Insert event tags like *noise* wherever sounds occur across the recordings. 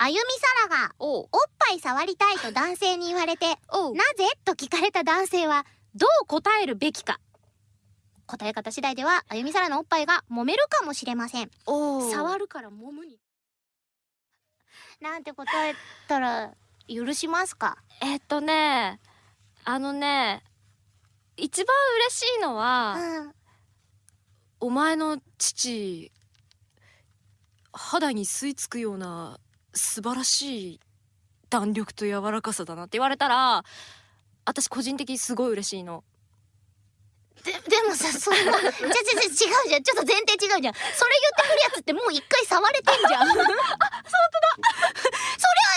あゆみさらがおっぱい触りたいと男性に言われてなぜ？と聞かれた男性はどう答えるべきか。答え方次第ではあゆみさらのおっぱいが揉めるかもしれません。お触るから揉むに。なんて答えたら許しますか？えっとねあのね一番嬉しいのは、うん。お前の父肌に吸い付くような素晴らしい弾力と柔らかさだなって言われたら私個人的にすごい嬉しいの。ででもさそんなじゃじゃじゃ違うじゃん。ちょっと前提違うじゃん。それ言ってくるやつってもう一回触れてんじゃん。あ本当だ。*laughs* そりゃ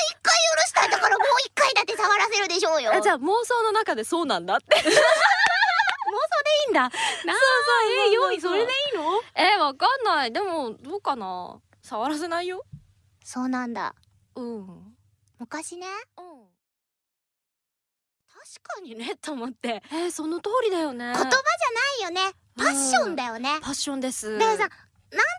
一回許したんだからもう一回だって触らせるでしょうよ。あじゃあ妄想の中でそうなんだって。*laughs* いいんだ。なそうそう。え用意それでいいの？えわかんない。でもどうかな？触らせないよそうなんだ。うん。うん。昔ね確かにね *laughs* と思って。えー、その通りだよね。言葉じゃないよね。パッションだよね。パッションです。でさなん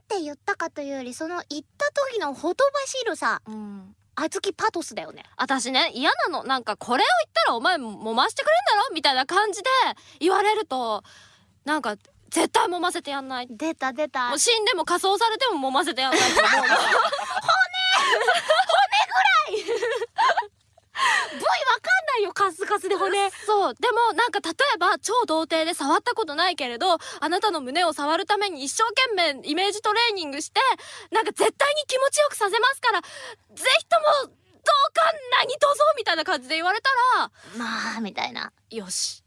て言ったかというよりその言った時のほとばしるさうん。あずきパトスだよね。私ね嫌なの。なんかこれを言ったらお前揉ましてくれんだろ？みたいな感じで言われるとなんか絶対揉ませてやんない。出た出た。もう死んでも仮装されても揉ませてやんないと思うの部位わかんないよカスで骨そうでもなんか例えば超童貞で触ったことないけれどあなたの胸を触るために一生懸命イメージトレーニングしてなんか絶対に気持ちよくさせますからぜひともどうか何とぞみたいな感じで言われたらまあみたいな。よし。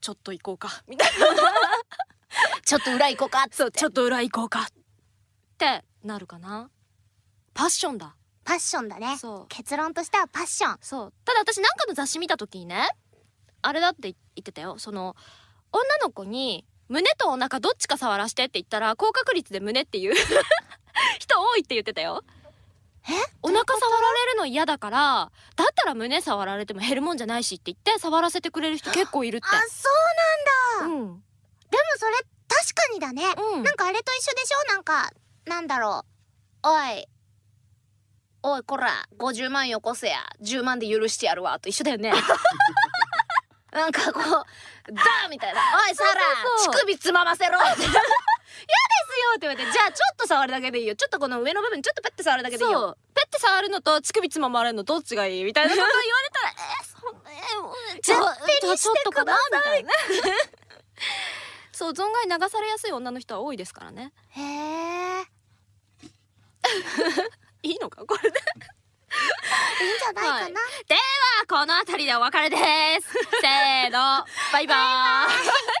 ちょっと行こうか。みたいなちょっと裏行こうかっつってちょっと裏行こうかってなるかな。パッションだパッションだね。結論としてはパッション。そう。ただ私なんかの雑誌見た時にねあれだって言ってたよ。その女の子に胸とお腹どっちか触らしてって言ったら高確率で胸っていう *laughs* 人多いって言ってたよ。え？お腹触られるの嫌だからだったら胸触られても減るもんじゃないしって言って触らせてくれる人結構いるって。あそうなんだ、うん。でもそれ確かにだね、うん。なんかあれと一緒でしょ？なんかなんだろう。おいおいこら50万よこせや。10万で許してやるわ。と一緒だよね。*laughs* なんかこうダーみたいな「おいサラ乳首つまませろ」って「嫌ですよ」って言われて「じゃあちょっと触るだけでいいよ。ちょっとこの上の部分ちょっとペッて触るだけでいいよ」ペッて触るのと乳首つままれるのどっちがいいみたいなこと言われたら *laughs* えー、そんなえーじゃあじゃあちょっとかなみたい。な *laughs* そう存外流されやすい女の人は多いですからね。へえいいのか？これで。いいんじゃないかな、はい。この辺りでお別れです。せーの。バイバーイ